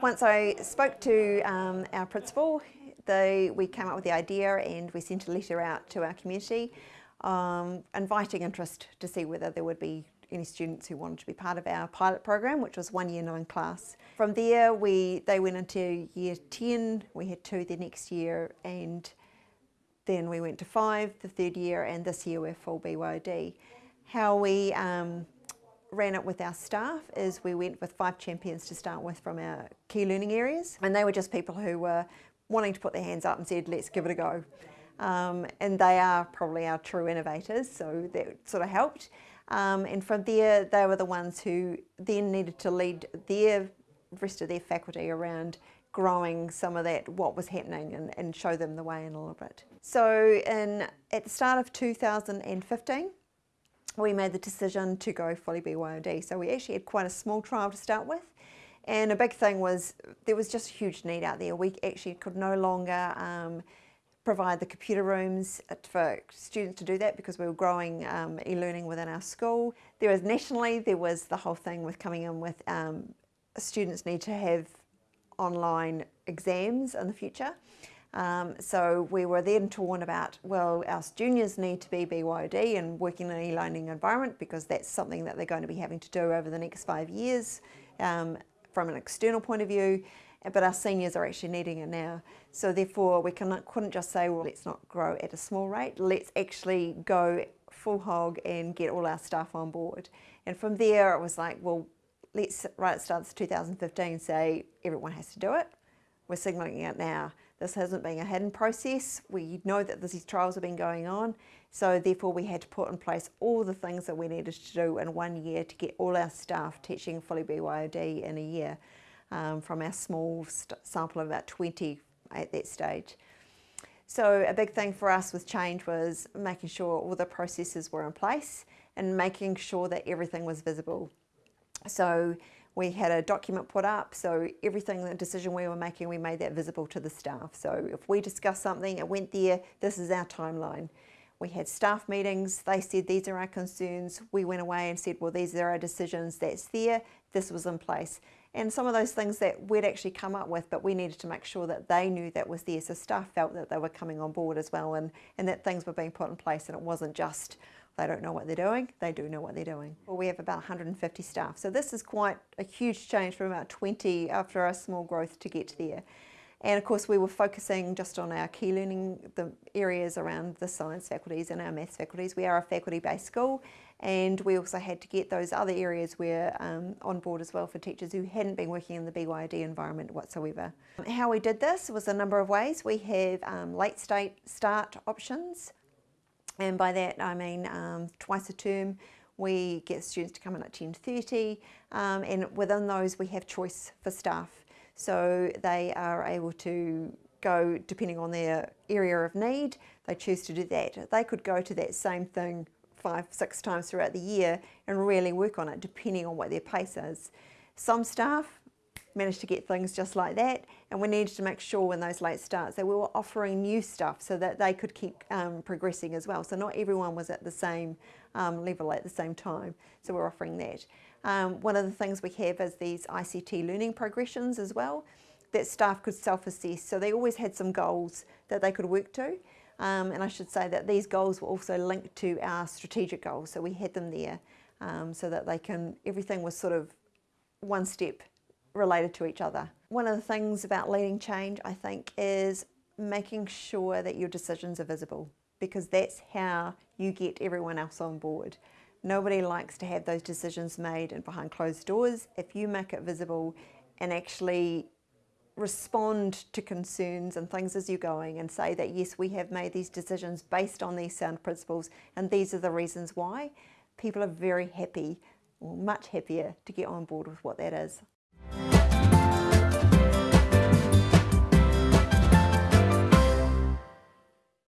Once I spoke to um, our principal, they, we came up with the idea and we sent a letter out to our community um, inviting interest to see whether there would be any students who wanted to be part of our pilot program, which was one year nine class. From there, we they went into year 10, we had two the next year, and then we went to five the third year, and this year we're full BYOD. How we um, ran it with our staff is we went with five champions to start with from our key learning areas, and they were just people who were wanting to put their hands up and said, let's give it a go. Um, and they are probably our true innovators, so that sort of helped. Um, and from there, they were the ones who then needed to lead their rest of their faculty around growing some of that, what was happening, and, and show them the way in a little bit. So in, at the start of 2015, we made the decision to go fully BYOD. So we actually had quite a small trial to start with. And a big thing was there was just a huge need out there. We actually could no longer um, provide the computer rooms for students to do that because we were growing um, e-learning within our school. There was nationally, there was the whole thing with coming in with um, students need to have online exams in the future. Um, so we were then torn about, well, our juniors need to be BYOD and working in an e-learning environment because that's something that they're going to be having to do over the next five years um, from an external point of view, but our seniors are actually needing it now. So therefore we couldn't just say, well, let's not grow at a small rate, let's actually go full hog and get all our staff on board. And from there it was like, well, let's, right at the start of 2015, say everyone has to do it. We're signalling it now. This hasn't been a hidden process. We know that these trials have been going on. So therefore we had to put in place all the things that we needed to do in one year to get all our staff teaching fully BYOD in a year um, from our small sample of about 20 at that stage. So a big thing for us with change was making sure all the processes were in place and making sure that everything was visible. So we had a document put up, so everything, the decision we were making, we made that visible to the staff. So if we discussed something, it went there, this is our timeline. We had staff meetings, they said these are our concerns, we went away and said well these are our decisions, that's there, this was in place. And some of those things that we'd actually come up with but we needed to make sure that they knew that was there so staff felt that they were coming on board as well and, and that things were being put in place and it wasn't just they don't know what they're doing, they do know what they're doing. Well, we have about 150 staff, so this is quite a huge change from about 20 after our small growth to get there. And of course we were focusing just on our key learning, the areas around the science faculties and our maths faculties. We are a faculty-based school and we also had to get those other areas where um, on board as well for teachers who hadn't been working in the BYOD environment whatsoever. How we did this was a number of ways. We have um, late state start options and by that I mean um, twice a term we get students to come in at 10.30 um, and within those we have choice for staff. So they are able to go depending on their area of need, they choose to do that. They could go to that same thing five, six times throughout the year and really work on it depending on what their pace is. Some staff managed to get things just like that and we needed to make sure when those late starts that we were offering new stuff so that they could keep um, progressing as well. So not everyone was at the same um, level at the same time, so we're offering that. Um, one of the things we have is these ICT learning progressions as well that staff could self-assess. So they always had some goals that they could work to. Um, and I should say that these goals were also linked to our strategic goals. So we had them there um, so that they can, everything was sort of one step related to each other. One of the things about leading change, I think, is making sure that your decisions are visible because that's how you get everyone else on board. Nobody likes to have those decisions made and behind closed doors. If you make it visible and actually respond to concerns and things as you're going and say that yes we have made these decisions based on these sound principles and these are the reasons why people are very happy or much happier to get on board with what that is.